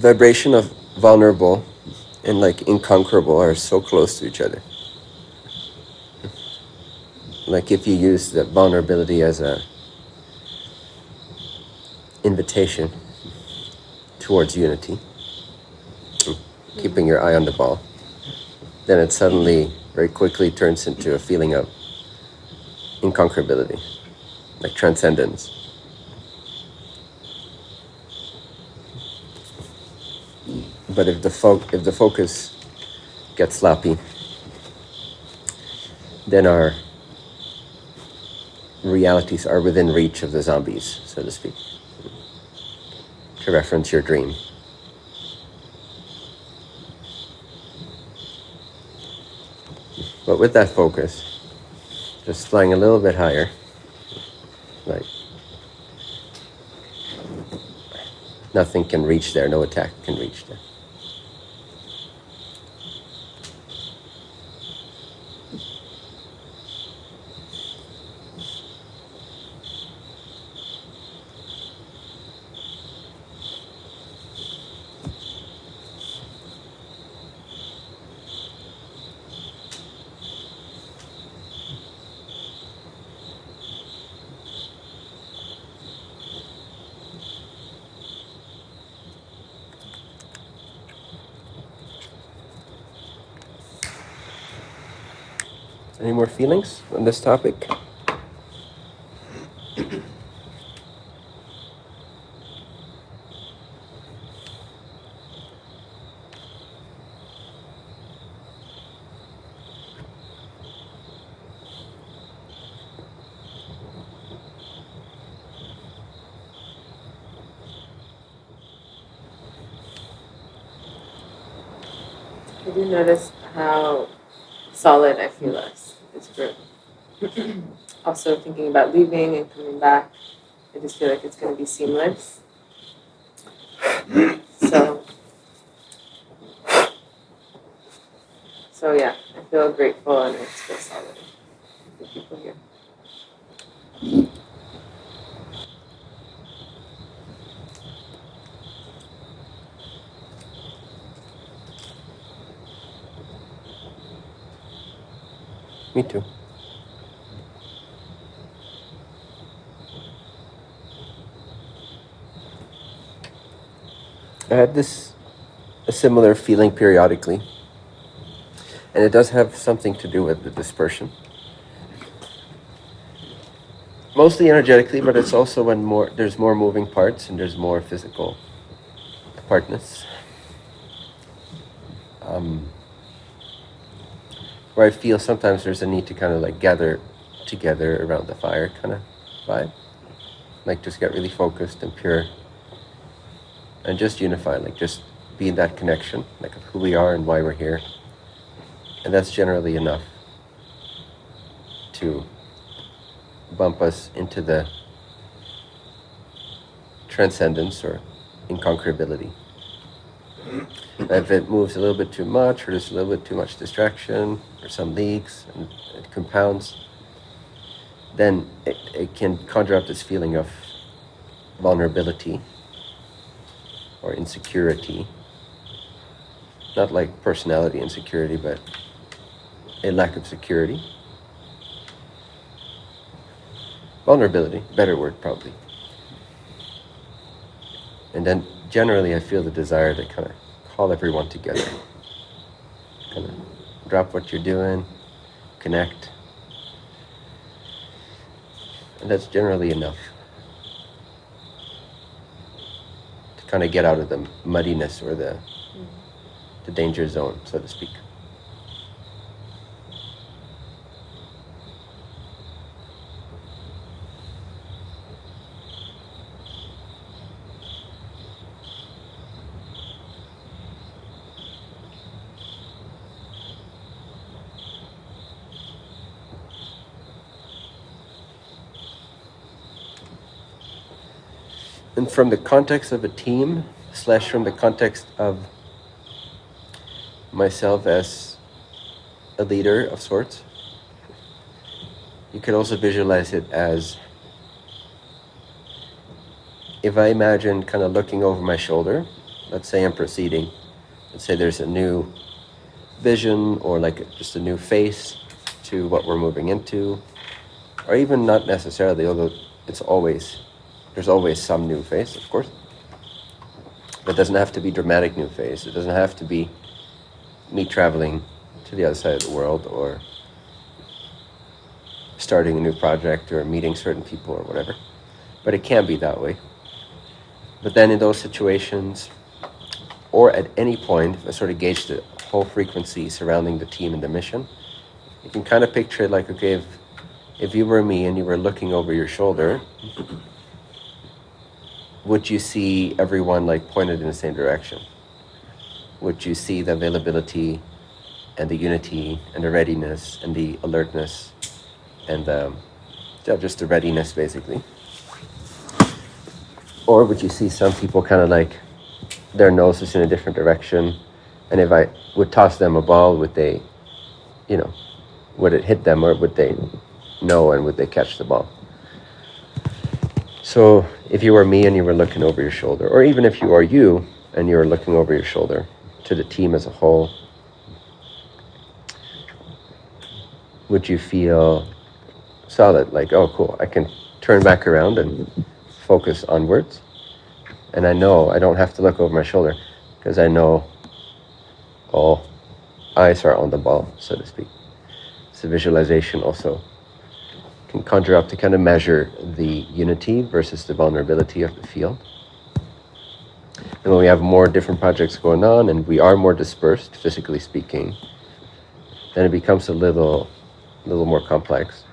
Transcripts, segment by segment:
vibration of vulnerable and like inconquerable are so close to each other. Like if you use the vulnerability as a invitation towards unity, keeping your eye on the ball, then it suddenly very quickly turns into a feeling of inconquerability, like transcendence. But if the fo- if the focus gets sloppy, then our realities are within reach of the zombies, so to speak. To reference your dream. But with that focus, just flying a little bit higher, like nothing can reach there, no attack can reach there. Any more feelings on this topic? I do notice how solid I feel group. also thinking about leaving and coming back, I just feel like it's going to be seamless. So, so yeah, I feel grateful and I just feel solid. The people here. Me too. I had this a similar feeling periodically, and it does have something to do with the dispersion. Mostly energetically, but it's also when more there's more moving parts and there's more physical apartness. Um, where I feel sometimes there's a need to kind of like gather together around the fire kind of vibe. Like just get really focused and pure and just unify, like just be in that connection, like of who we are and why we're here. And that's generally enough to bump us into the transcendence or inconquerability. If it moves a little bit too much, or there's a little bit too much distraction, or some leaks, and it compounds, then it, it can conjure up this feeling of vulnerability or insecurity. Not like personality insecurity, but a lack of security. Vulnerability, better word probably. And then generally I feel the desire to kind of call everyone together. Kind of drop what you're doing, connect. And that's generally enough to kind of get out of the muddiness or the, the danger zone, so to speak. and from the context of a team slash from the context of myself as a leader of sorts you could also visualize it as if i imagine kind of looking over my shoulder let's say I'm proceeding. Let's say there's a new vision or like just a new face to what we're moving into, or even not necessarily, although it's always, there's always some new face, of course. But it doesn't have to be dramatic new face. It doesn't have to be me traveling to the other side of the world or starting a new project or meeting certain people or whatever. But it can be that way. But then in those situations, or at any point, I sort of gauge the whole frequency surrounding the team and the mission, you can kind of picture it like, okay, if, if you were me and you were looking over your shoulder, would you see everyone like pointed in the same direction? Would you see the availability and the unity and the readiness and the alertness and the, yeah, just the readiness basically? Or would you see some people kind of like their nose is in a different direction? And if I would toss them a ball, would they, you know, would it hit them or would they know and would they catch the ball? So if you were me and you were looking over your shoulder, or even if you are you and you were looking over your shoulder to the team as a whole, would you feel solid? Like, oh, cool, I can turn back around and focus onwards. And I know I don't have to look over my shoulder because I know all eyes are on the ball, so to speak. So visualization also can conjure up to kind of measure the unity versus the vulnerability of the field. And when we have more different projects going on and we are more dispersed, physically speaking, then it becomes a little, little more complex.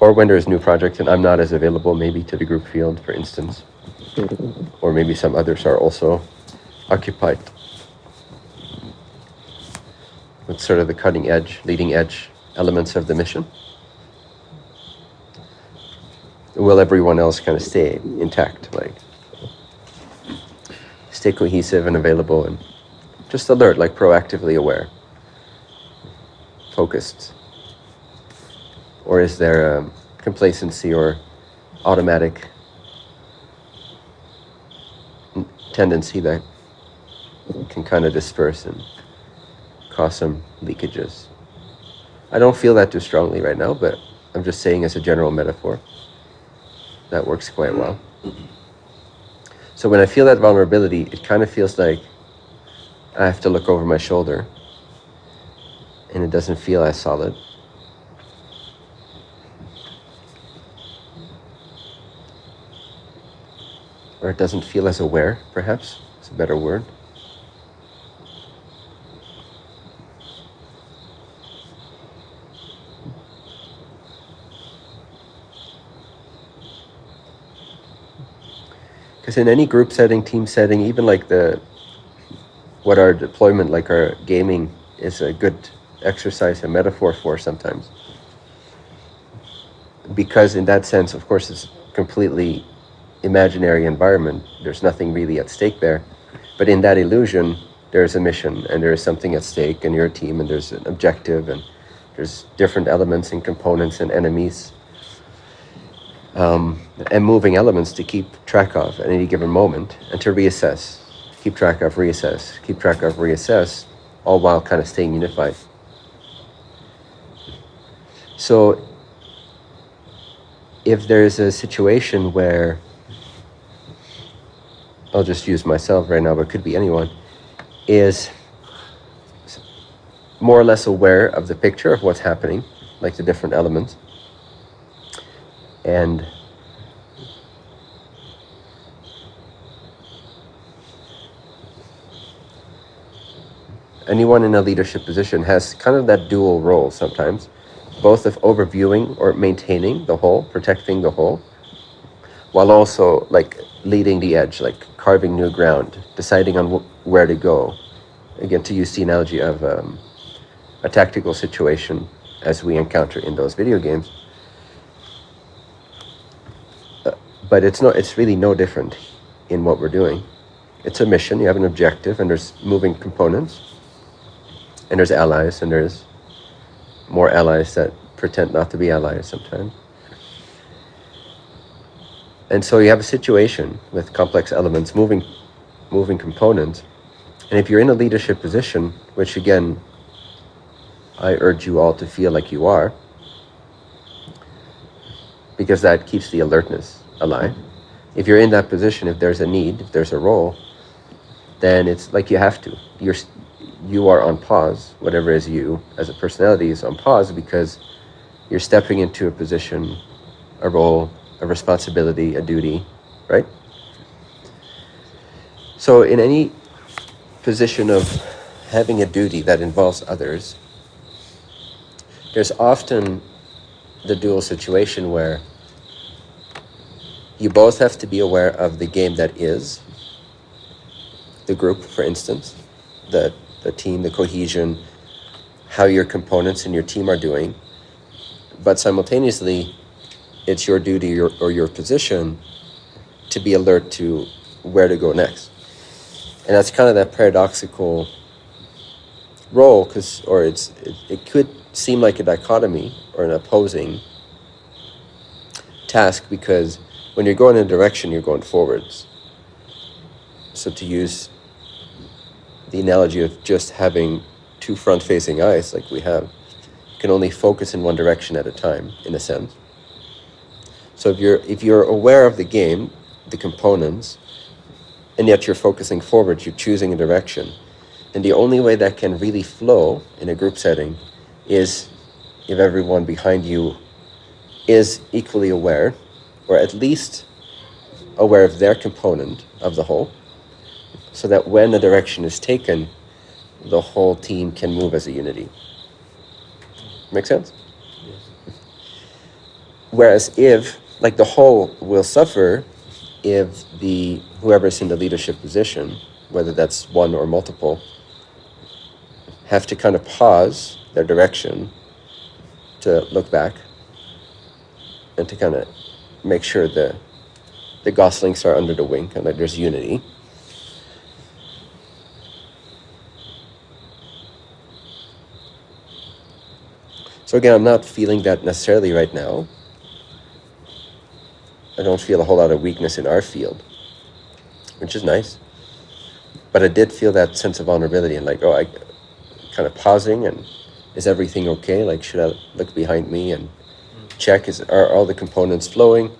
or when there's new projects and I'm not as available maybe to the group field, for instance, or maybe some others are also occupied with sort of the cutting edge, leading edge elements of the mission. Will everyone else kind of stay intact, like stay cohesive and available and just alert, like proactively aware, focused? Or is there a complacency or automatic tendency that can kind of disperse and cause some leakages? I don't feel that too strongly right now, but I'm just saying as a general metaphor. That works quite well. So when I feel that vulnerability, it kind of feels like I have to look over my shoulder and it doesn't feel as solid. or it doesn't feel as aware, perhaps. It's a better word. Because in any group setting, team setting, even like the what our deployment, like our gaming, is a good exercise, a metaphor for sometimes. Because in that sense, of course, it's completely imaginary environment. There's nothing really at stake there. But in that illusion, there's a mission and there is something at stake and you're a team and there's an objective and there's different elements and components and enemies um, and moving elements to keep track of at any given moment and to reassess, keep track of, reassess, keep track of, reassess, all while kind of staying unified. So if there's a situation where I'll just use myself right now, but could be anyone, is more or less aware of the picture of what's happening, like the different elements. And anyone in a leadership position has kind of that dual role sometimes, both of overviewing or maintaining the whole, protecting the whole, while also like leading the edge, like carving new ground, deciding on wh- where to go. Again, to use the analogy of um, a tactical situation as we encounter in those video games. Uh, but it's no, it's really no different in what we're doing. It's a mission. You have an objective, and there's moving components, and there's allies, and there's more allies that pretend not to be allies sometimes. And so you have a situation with complex elements, moving, moving components. And if you're in a leadership position, which again, I urge you all to feel like you are, because that keeps the alertness alive. If you're in that position, if there's a need, if there's a role, then it's like you have to. You're you are on pause. Whatever is you as a personality is on pause because you're stepping into a position, a role, a responsibility, a duty, right? So in any position of having a duty that involves others, there's often the dual situation where you both have to be aware of the game that is, the group, for instance, the, the team, the cohesion, how your components and your team are doing. But simultaneously, it's your duty or, or your position to be alert to where to go next. And that's kind of that paradoxical role, because, or it's, it, it could seem like a dichotomy or an opposing task because when you're going in a direction, you're going forwards. So to use the analogy of just having two front-facing eyes like we have, you can only focus in one direction at a time, in a sense. So if you're if you're aware of the game, the components, and yet you're focusing forward, you're choosing a direction, and the only way that can really flow in a group setting is if everyone behind you is equally aware, or at least aware of their component of the whole, so that when a direction is taken, the whole team can move as a unity. Make sense? Whereas if, like the whole will suffer if the whoever's in the leadership position, whether that's one or multiple, have to kind of pause their direction to look back and to kind of make sure the the goslings are under the wing and that there's unity. So again, I'm not feeling that necessarily right now. I don't feel a whole lot of weakness in our field, which is nice. But I did feel that sense of vulnerability and like, oh, I kind of pausing and is everything okay? Like, should I look behind me and check is are all the components flowing?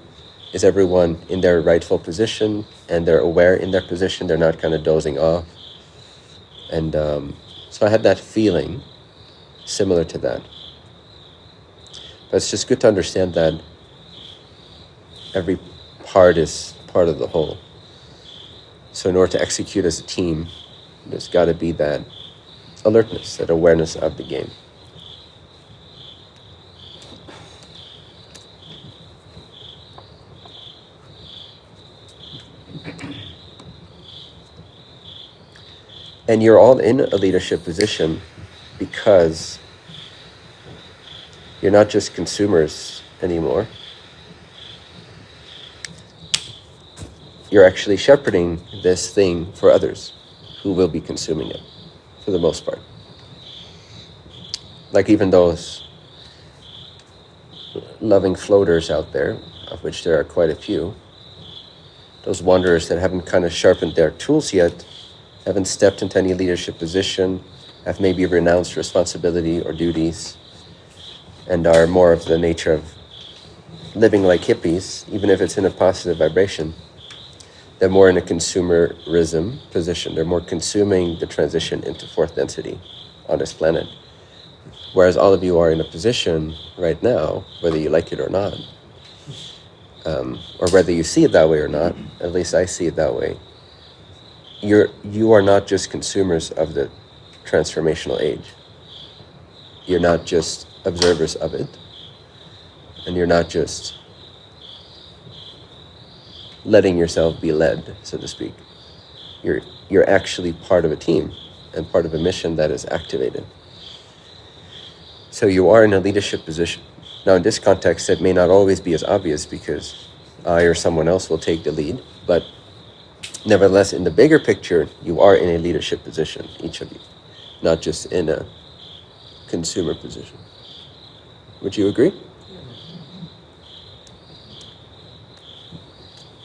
Is everyone in their rightful position and they're aware in their position? They're not kind of dozing off. And um, so I had that feeling similar to that. But it's just good to understand that every part is part of the whole. So in order to execute as a team, there's got to be that alertness, that awareness of the game. And you're all in a leadership position because you're not just consumers anymore. You're actually shepherding this thing for others who will be consuming it for the most part. Like even those loving floaters out there, of which there are quite a few, those wanderers that haven't kind of sharpened their tools yet, haven't stepped into any leadership position, have maybe renounced responsibility or duties, and are more of the nature of living like hippies, even if it's in a positive vibration. They're more in a consumerism position. They're more consuming the transition into fourth density on this planet. Whereas all of you are in a position right now, whether you like it or not, um, or whether you see it that way or not, at least I see it that way. You're you are not just consumers of the transformational age. You're not just observers of it, and you're not just letting yourself be led, so to speak. You're you're actually part of a team and part of a mission that is activated. So you are in a leadership position. Now, in this context, it may not always be as obvious because I or someone else will take the lead, but nevertheless, in the bigger picture, you are in a leadership position, each of you, not just in a consumer position. Would you agree?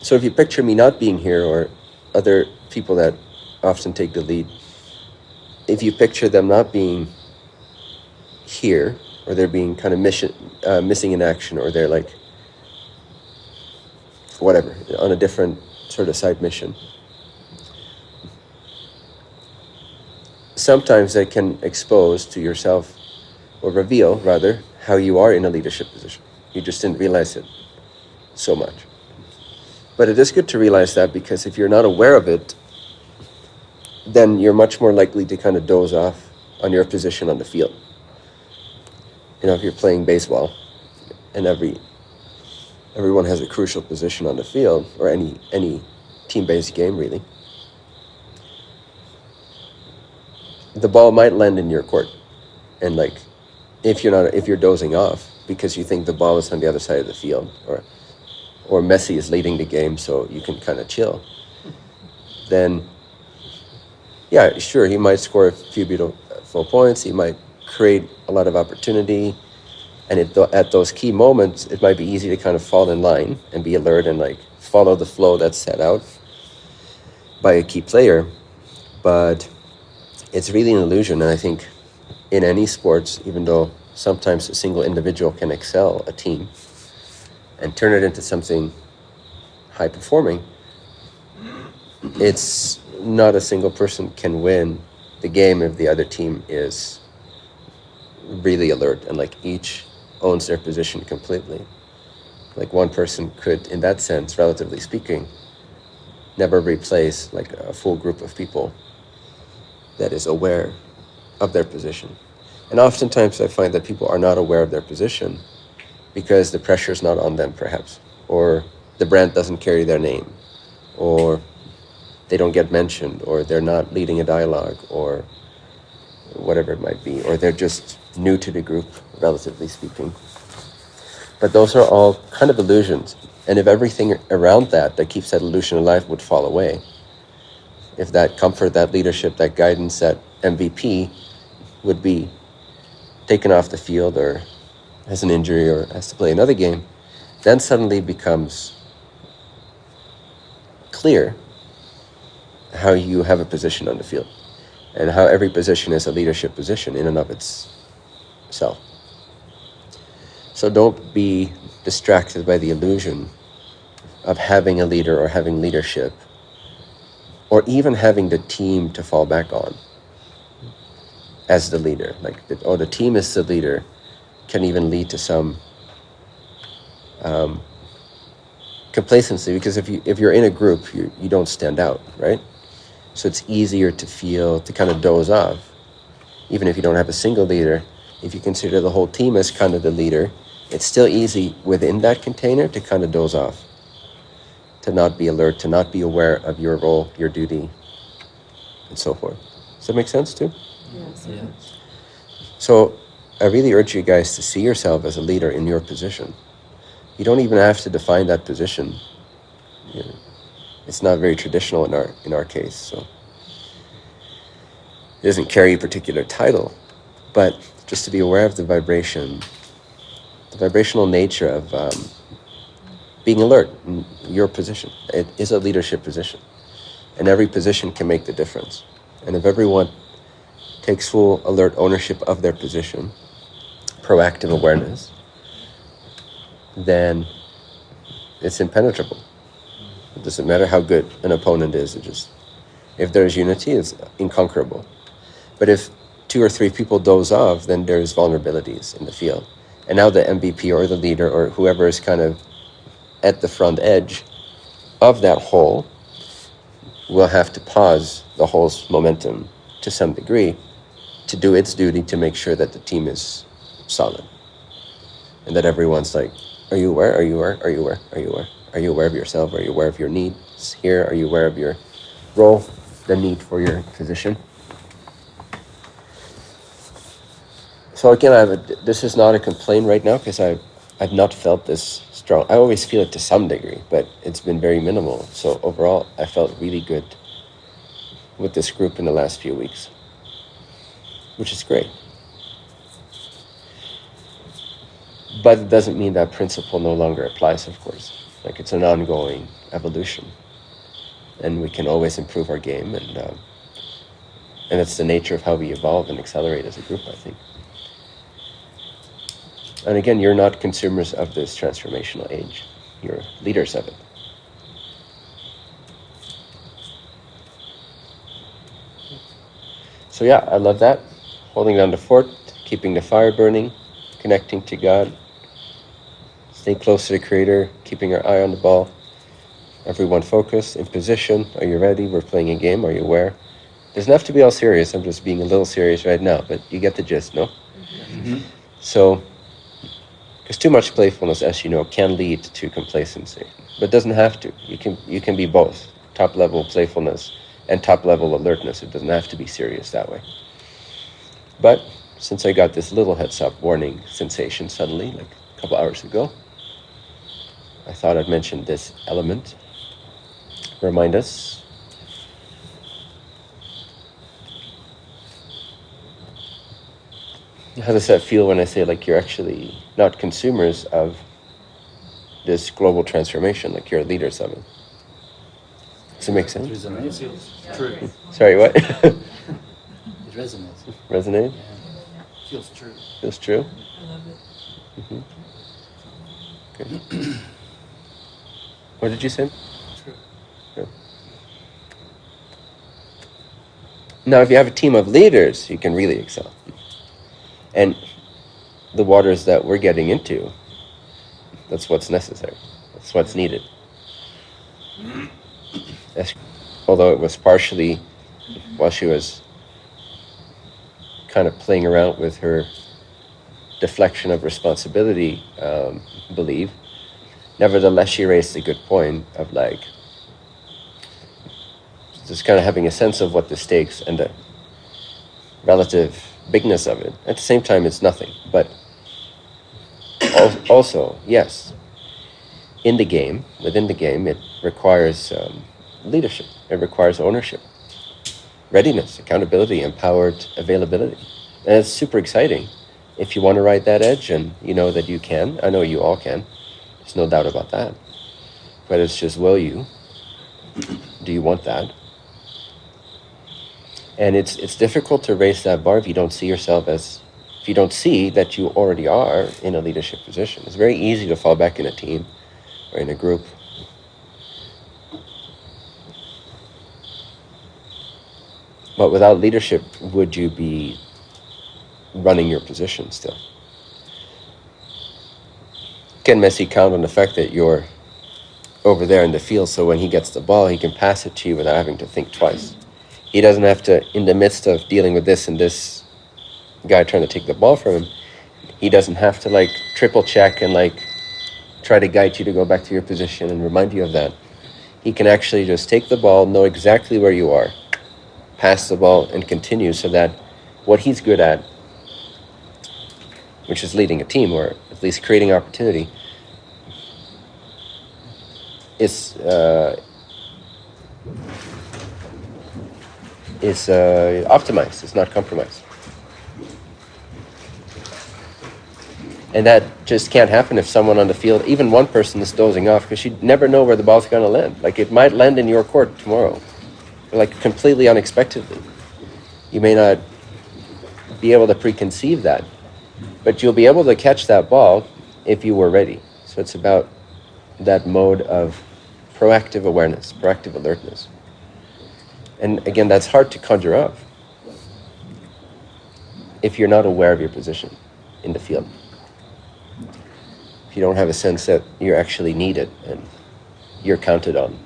So if you picture me not being here or other people that often take the lead, if you picture them not being here or they're being kind of mission, uh, missing in action or they're like whatever on a different sort of side mission. Sometimes that can expose to yourself or reveal rather how you are in a leadership position. You just didn't realize it so much. But it is good to realize that because if you're not aware of it then you're much more likely to kind of doze off on your position on the field. You know if you're playing baseball and every everyone has a crucial position on the field or any any team-based game really. The ball might land in your court and like if you're not if you're dozing off because you think the ball is on the other side of the field or or Messi is leading the game so you can kind of chill then yeah sure he might score a few beautiful points he might create a lot of opportunity and it, at those key moments it might be easy to kind of fall in line and be alert and like follow the flow that's set out by a key player but it's really an illusion. And I think in any sports, even though sometimes a single individual can excel a team and turn it into something high performing, it's not a single person can win the game if the other team is really alert and like each owns their position completely. Like one person could, in that sense, relatively speaking, never replace like a full group of people that is aware of their position. And oftentimes I find that people are not aware of their position because the pressure is not on them, perhaps, or the brand doesn't carry their name, or they don't get mentioned, or they're not leading a dialogue, or whatever it might be, or they're just new to the group, relatively speaking. But those are all kind of illusions. And if everything around that that keeps that illusion alive would fall away, if that comfort, that leadership, that guidance, that MVP would be taken off the field or has an injury or has to play another game, then suddenly becomes clear how you have a position on the field and how every position is a leadership position in and of itself. So don't be distracted by the illusion of having a leader or having leadership or even having the team to fall back on as the leader. Like, the, oh, the team is the leader can even lead to some um, complacency because if you if you're in a group, you you don't stand out, right? So it's easier to feel to kind of doze off, even if you don't have a single leader. If you consider the whole team as kind of the leader, it's still easy within that container to kind of doze off to not be alert, to not be aware of your role, your duty, and so forth. Does that make sense too? Yes. Yeah. So I really urge you guys to see yourself as a leader in your position. You don't even have to define that position. You know, it's not very traditional in our in our case, so it doesn't carry a particular title, but just to be aware of the vibration, the vibrational nature of um, being alert in your position. It is a leadership position. And every position can make the difference. And if everyone takes full alert ownership of their position, proactive awareness, then it's impenetrable. It doesn't matter how good an opponent is, it just if there's unity, it's inconquerable. But if two or three people doze off, then there's vulnerabilities in the field. And now the MVP or the leader or whoever is kind of at the front edge of that whole will have to pause the whole's momentum to some degree to do its duty to make sure that the team is solid. And that everyone's like are you aware? Are you aware? Are you aware? Are you aware? Are you aware of yourself? Are you aware of your needs here? Are you aware of your role the need for your position so again I have a, this is not a complaint right now because I I've not felt this strong. I always feel it to some degree, but it's been very minimal. So overall, I felt really good with this group in the last few weeks, which is great. But it doesn't mean that principle no longer applies, of course. Like it's an ongoing evolution. And we can always improve our game, and, uh, and that's the nature of how we evolve and accelerate as a group, I think. And again, you're not consumers of this transformational age, you're leaders of it. So, yeah, I love that. Holding down the fort, keeping the fire burning, connecting to God, staying close to the Creator, keeping our eye on the ball. Everyone focused, in position. Are you ready? We're playing a game. Are you aware? Doesn't have to be all serious. I'm just being a little serious right now, but you get the gist, no? Mm-hmm. So, because too much playfulness, as you know, can lead to complacency, but doesn't have to. You can you can be both top level playfulness and top level alertness. It doesn't have to be serious that way. But since I got this little heads up warning sensation suddenly, like a couple hours ago, I thought I'd mention this element. Remind us. How does that feel when I say like you're actually not consumers of this global transformation, like you're leaders of it? Does it make sense? It sense? resonates. Feels true. Sorry, what? It resonates. Resonate? Yeah. Feels true. Feels true? I love it. hmm Okay. what did you say? True. Now, if you have a team of leaders, you can really excel. And the waters that we're getting into, that's what's necessary. That's what's needed. Although it was partially while she was kind of playing around with her deflection of responsibility um, believe, nevertheless, she raised a good point of like, just kind of having a sense of what the stakes and the relative bigness of it. At the same time, it's nothing. But al- also, yes, in the game, within the game, it requires um, leadership. It requires ownership, readiness, accountability, empowered availability, and it's super exciting. If you want to ride that edge, and you know that you can, I know you all can. There's no doubt about that. But it's just, will you? Do you want that? And it's it's difficult to raise that bar if you don't see yourself as if you don't see that you already are in a leadership position. It's very easy to fall back in a team or in a group. But without leadership would you be running your position still? Can messi count on the fact that you're over there in the field so when he gets the ball he can pass it to you without having to think twice he doesn't have to in the midst of dealing with this and this guy trying to take the ball from him he doesn't have to like triple check and like try to guide you to go back to your position and remind you of that. He can actually just take the ball know exactly where you are pass the ball and continue so that what he's good at which is leading a team or at least creating opportunity is uh, is uh, optimized. It's not compromised. And that just can't happen if someone on the field, even one person, is dozing off because you never know where the ball's going to land. Like it might land in your court tomorrow, like completely unexpectedly. You may not be able to preconceive that, but you'll be able to catch that ball if you were ready. So it's about that mode of proactive awareness, proactive alertness. And again, that's hard to conjure up if you're not aware of your position in the field. If you don't have a sense that you're actually needed and you're counted on.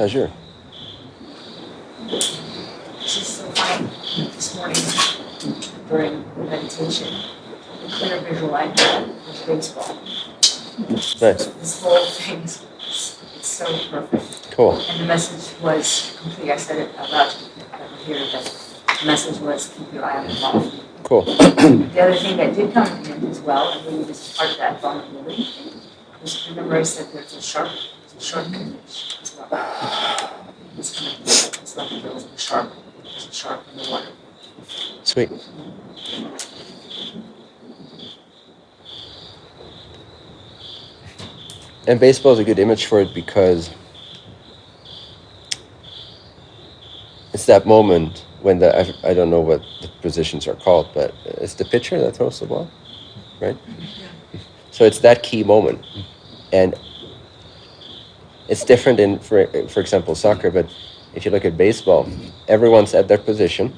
Pleasure. Just so funny, this morning during the meditation, the clear visual I had was baseball. Nice. This whole thing is, it's so perfect. Cool. And the message was complete, I said it out loud, to that here, but the message was keep your eye on the ball. Cool. The other thing that did come in as well, and really is part of that vulnerability thing, was remember I said there's a shark, there's a shark image. It's kind of, it's like there's a shark, there's a in the water. Sweet. And baseball is a good image for it because it's that moment when the I, I don't know what the positions are called, but it's the pitcher that throws the ball, right? Yeah. So it's that key moment, and it's different in for for example soccer. But if you look at baseball, everyone's at their position,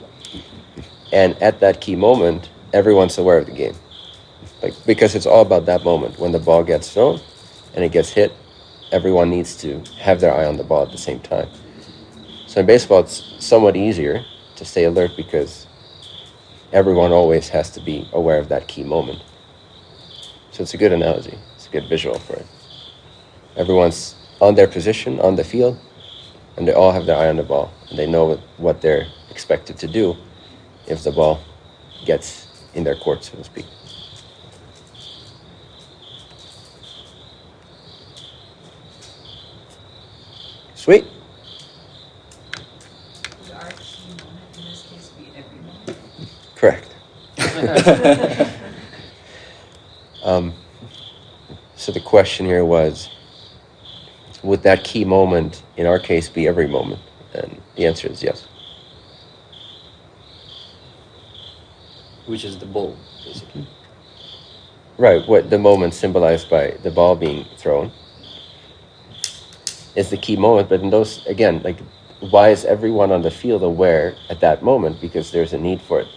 and at that key moment, everyone's aware of the game, like because it's all about that moment when the ball gets thrown, and it gets hit. Everyone needs to have their eye on the ball at the same time. So in baseball, it's somewhat easier to stay alert because everyone always has to be aware of that key moment. So it's a good analogy. It's a good visual for it. Everyone's on their position on the field, and they all have their eye on the ball, and they know what, what they're expected to do if the ball gets in their court, so to speak. Sweet. Would our key moment in this case be every moment? Correct. Um, so the question here was, would that key moment, in our case, be every moment? And the answer is yes. Which is the ball, basically. Right. What the moment symbolized by the ball being thrown is the key moment. But in those, again, like, why is everyone on the field aware at that moment? Because there's a need for it,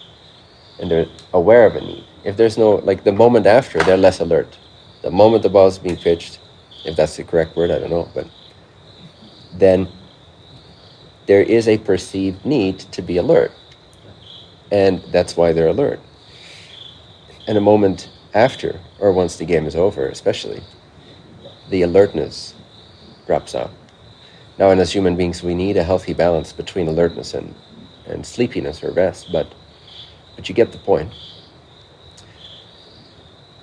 and they're aware of a need. If there's no, like, the moment after, they're less alert. The moment the ball is being pitched, if that's the correct word, I don't know, but then there is a perceived need to be alert, and that's why they're alert. And a moment after, or once the game is over, especially, the alertness drops out. Now, and as human beings, we need a healthy balance between alertness and, and sleepiness or rest, but, but you get the point.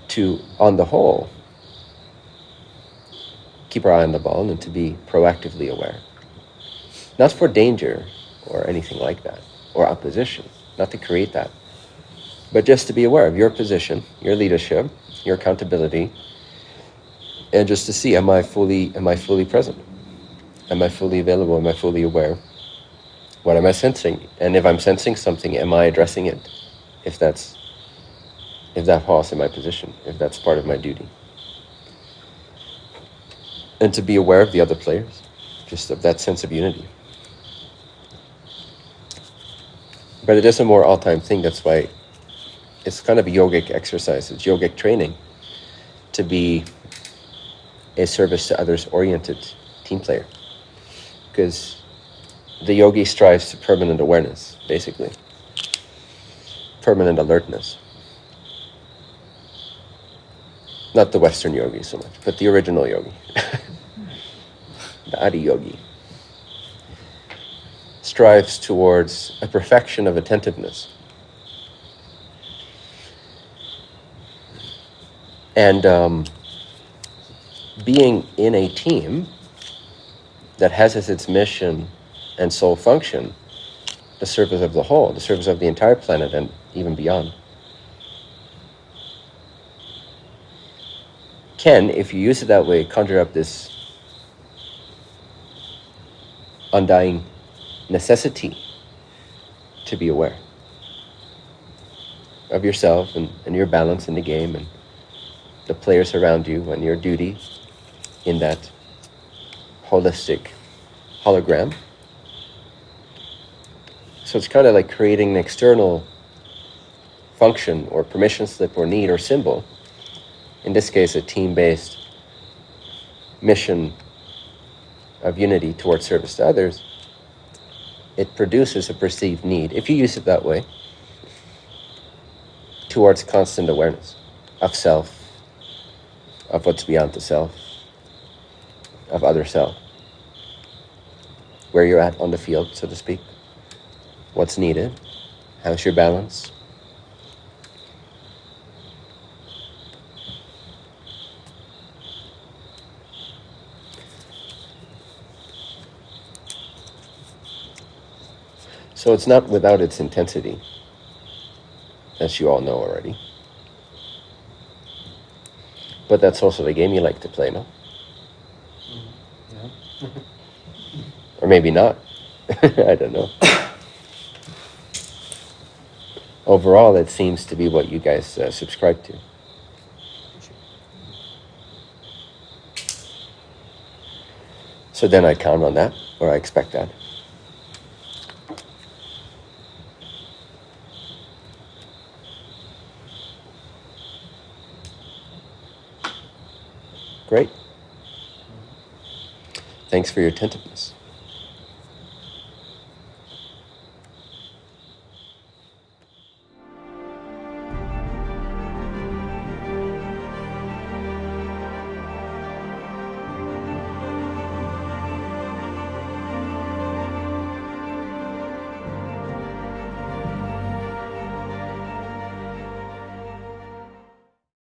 To, on the whole, keep our eye on the ball and to be proactively aware. Not for danger or anything like that, or opposition, not to create that, but just to be aware of your position, your leadership, your accountability, and just to see am I fully am I fully present? Am I fully available? Am I fully aware? What am I sensing? And if I'm sensing something, am I addressing it? If that's if that falls in my position, if that's part of my duty. And to be aware of the other players, just of that sense of unity. But it is a more all-time thing. That's why it's kind of a yogic exercise. It's yogic training to be a service to others oriented team player. Because the yogi strives to permanent awareness, basically. Permanent alertness. Not the Western yogi so much, but the original yogi. the Adi yogi. Strives towards a perfection of attentiveness. And um, being in a team that has as its mission and sole function the service of the whole, the service of the entire planet and even beyond. Can, if you use it that way, conjure up this undying necessity to be aware of yourself and, and your balance in the game and the players around you and your duty in that holistic hologram. So it's kind of like creating an external function or permission slip or need or symbol. In this case, a team based mission of unity towards service to others, it produces a perceived need, if you use it that way, towards constant awareness of self, of what's beyond the self, of other self. Where you're at on the field, so to speak. What's needed. How's your balance? So it's not without its intensity, as you all know already. But that's also the game you like to play, no? Yeah. Or maybe not. I don't know. Overall, it seems to be what you guys uh, subscribe to. So then I count on that, or I expect that. Great. Thanks for your attentiveness.